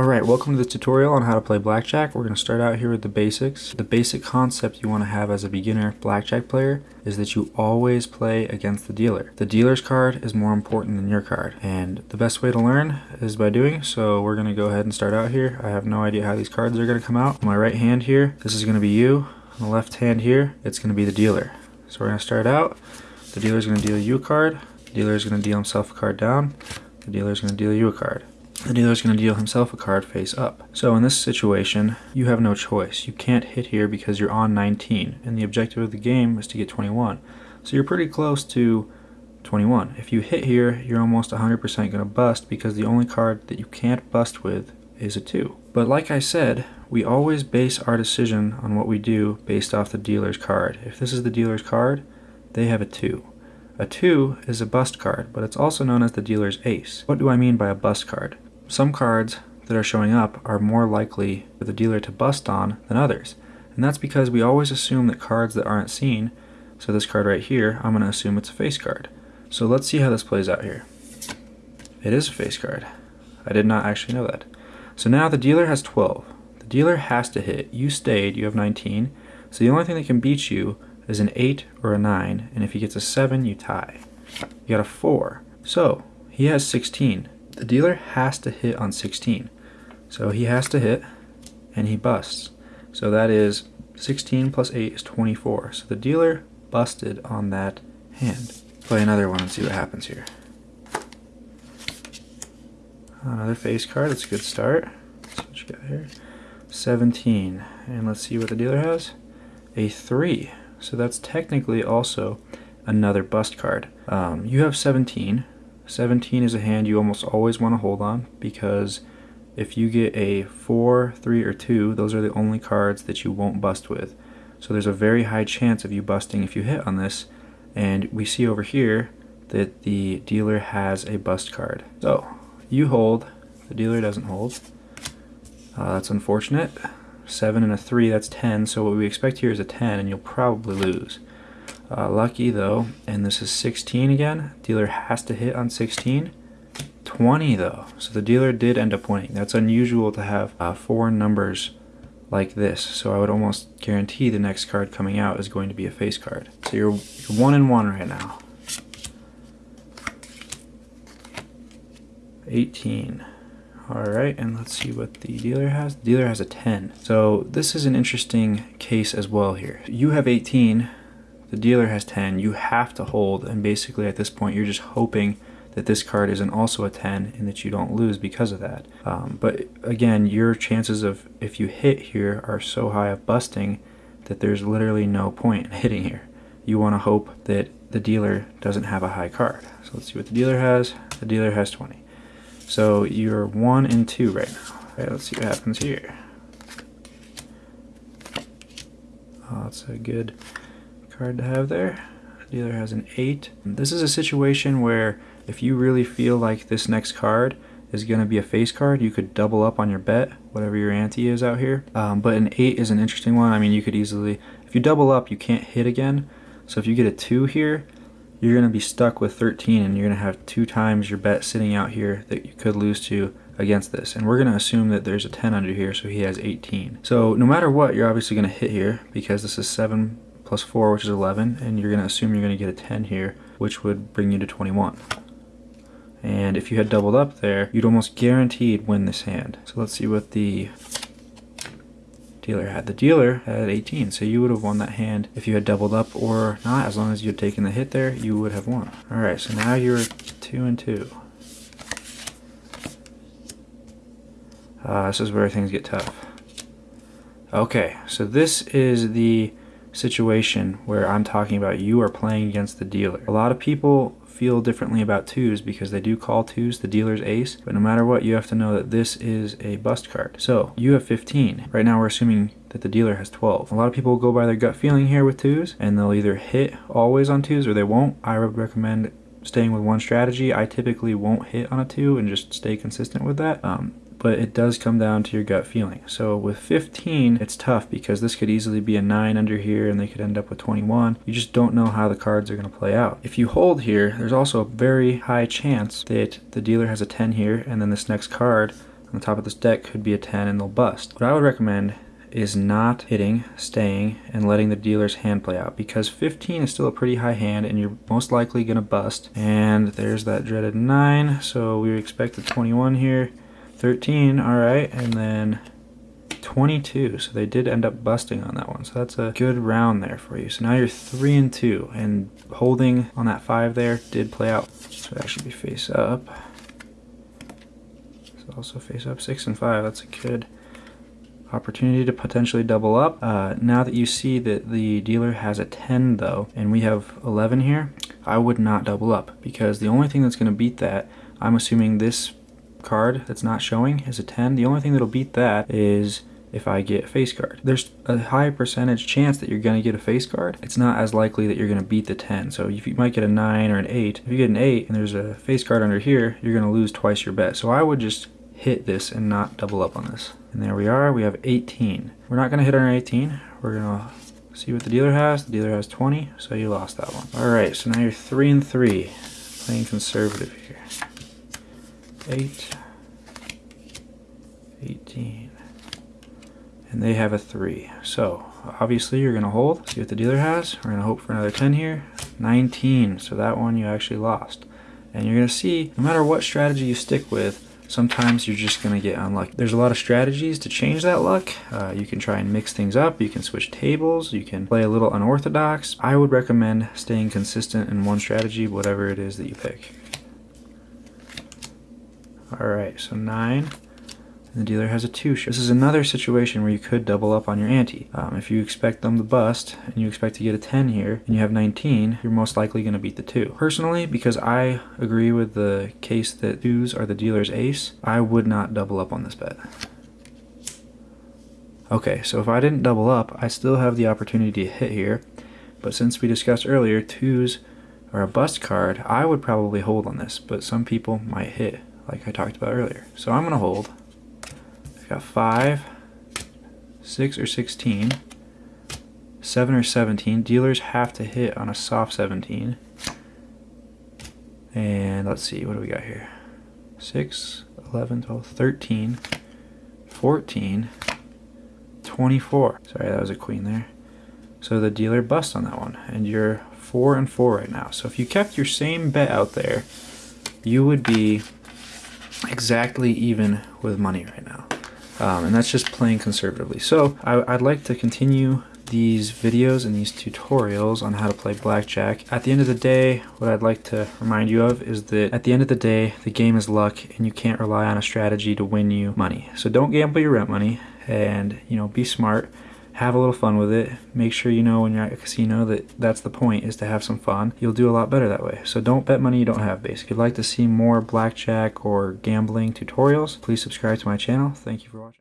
Alright, welcome to the tutorial on how to play blackjack. We're going to start out here with the basics. The basic concept you want to have as a beginner blackjack player is that you always play against the dealer. The dealer's card is more important than your card and the best way to learn is by doing so we're going to go ahead and start out here. I have no idea how these cards are going to come out. My right hand here, this is going to be you. On the left hand here, it's going to be the dealer. So we're going to start out. The dealer is going to deal you a card. The dealer is going to deal himself a card down. The dealer is going to deal you a card the dealer is going to deal himself a card face up. So in this situation, you have no choice. You can't hit here because you're on 19, and the objective of the game is to get 21. So you're pretty close to 21. If you hit here, you're almost 100% going to bust because the only card that you can't bust with is a 2. But like I said, we always base our decision on what we do based off the dealer's card. If this is the dealer's card, they have a 2. A 2 is a bust card, but it's also known as the dealer's ace. What do I mean by a bust card? Some cards that are showing up are more likely for the dealer to bust on than others. And that's because we always assume that cards that aren't seen, so this card right here, I'm going to assume it's a face card. So let's see how this plays out here. It is a face card. I did not actually know that. So now the dealer has 12. The dealer has to hit. You stayed, you have 19. So the only thing that can beat you is an 8 or a 9, and if he gets a 7, you tie. You got a 4. So he has 16 the dealer has to hit on 16. So he has to hit and he busts. So that is 16 plus 8 is 24. So the dealer busted on that hand. Play another one and see what happens here. Another face card, that's a good start. What you got here. 17. And let's see what the dealer has. A 3. So that's technically also another bust card. Um, you have 17, 17 is a hand you almost always want to hold on because if you get a 4, 3, or 2, those are the only cards that you won't bust with. So there's a very high chance of you busting if you hit on this. And we see over here that the dealer has a bust card. So you hold, the dealer doesn't hold. Uh, that's unfortunate. 7 and a 3, that's 10. So what we expect here is a 10 and you'll probably lose. Uh, lucky though, and this is 16 again. Dealer has to hit on 16. 20 though, so the dealer did end up winning. That's unusual to have uh, four numbers like this, so I would almost guarantee the next card coming out is going to be a face card. So you're, you're one and one right now. 18. Alright, and let's see what the dealer has. The dealer has a 10. So this is an interesting case as well here. You have 18, the dealer has 10, you have to hold, and basically at this point you're just hoping that this card isn't also a 10 and that you don't lose because of that. Um, but again, your chances of if you hit here are so high of busting that there's literally no point in hitting here. You want to hope that the dealer doesn't have a high card. So let's see what the dealer has. The dealer has 20. So you're 1 and 2 right now. Right, let's see what happens here. Oh, that's a good card to have there. dealer has an 8. This is a situation where if you really feel like this next card is going to be a face card, you could double up on your bet, whatever your ante is out here. Um, but an 8 is an interesting one. I mean, you could easily, if you double up, you can't hit again. So if you get a 2 here, you're going to be stuck with 13 and you're going to have two times your bet sitting out here that you could lose to against this. And we're going to assume that there's a 10 under here, so he has 18. So no matter what, you're obviously going to hit here because this is 7 plus 4, which is 11, and you're going to assume you're going to get a 10 here, which would bring you to 21. And if you had doubled up there, you'd almost guaranteed win this hand. So let's see what the dealer had. The dealer had 18, so you would have won that hand if you had doubled up or not. As long as you had taken the hit there, you would have won. Alright, so now you're 2 and 2. Uh, this is where things get tough. Okay, so this is the situation where I'm talking about you are playing against the dealer. A lot of people feel differently about twos because they do call twos the dealer's ace, but no matter what, you have to know that this is a bust card. So you have 15. Right now we're assuming that the dealer has 12. A lot of people go by their gut feeling here with twos, and they'll either hit always on twos or they won't. I would recommend staying with one strategy. I typically won't hit on a two and just stay consistent with that. Um, but it does come down to your gut feeling. So with 15, it's tough because this could easily be a 9 under here and they could end up with 21. You just don't know how the cards are going to play out. If you hold here, there's also a very high chance that the dealer has a 10 here and then this next card on the top of this deck could be a 10 and they'll bust. What I would recommend is not hitting, staying, and letting the dealer's hand play out because 15 is still a pretty high hand and you're most likely going to bust. And there's that dreaded 9, so we expect a 21 here. 13, alright, and then 22, so they did end up busting on that one. So that's a good round there for you. So now you're 3 and 2, and holding on that 5 there did play out. So that should be face up. So also face up 6 and 5, that's a good opportunity to potentially double up. Uh, now that you see that the dealer has a 10 though, and we have 11 here, I would not double up because the only thing that's going to beat that, I'm assuming this card that's not showing is a 10. The only thing that'll beat that is if I get a face card. There's a high percentage chance that you're to get a face card. It's not as likely that you're to beat the 10. So if you might get a 9 or an 8, if you get an 8 and there's a face card under here, you're to lose twice your bet. So I would just hit this and not double up on this. And there we are, we have 18. We're not gonna hit our 18. We're gonna see what the dealer has. The dealer has 20, so you lost that one. All right, so now you're three and three, playing conservative here. Eight, 18, and they have a three. So obviously you're gonna hold, see what the dealer has. We're gonna hope for another 10 here. 19, so that one you actually lost. And you're gonna see, no matter what strategy you stick with, sometimes you're just going to get unlucky. There's a lot of strategies to change that luck. Uh, you can try and mix things up. You can switch tables. You can play a little unorthodox. I would recommend staying consistent in one strategy, whatever it is that you pick. All right, so nine and the dealer has a two. This is another situation where you could double up on your ante. Um, if you expect them to bust and you expect to get a 10 here and you have 19, you're most likely going to beat the two. Personally, because I agree with the case that twos are the dealer's ace, I would not double up on this bet. Okay, so if I didn't double up, I still have the opportunity to hit here. But since we discussed earlier, twos are a bust card, I would probably hold on this, but some people might hit, like I talked about earlier. So I'm going to hold I've got 5, 6 or 16, 7 or 17. Dealers have to hit on a soft 17. And let's see, what do we got here? 6, 11, 12, 13, 14, 24. Sorry, that was a queen there. So the dealer busts on that one, and you're 4 and 4 right now. So if you kept your same bet out there, you would be exactly even with money right now. Um, and that's just playing conservatively. So I, I'd like to continue these videos and these tutorials on how to play blackjack. At the end of the day, what I'd like to remind you of is that at the end of the day, the game is luck and you can't rely on a strategy to win you money. So don't gamble your rent money and, you know, be smart have a little fun with it. Make sure you know when you're at a casino that that's the point is to have some fun. You'll do a lot better that way. So don't bet money you don't have basically. If you'd like to see more blackjack or gambling tutorials, please subscribe to my channel. Thank you for watching.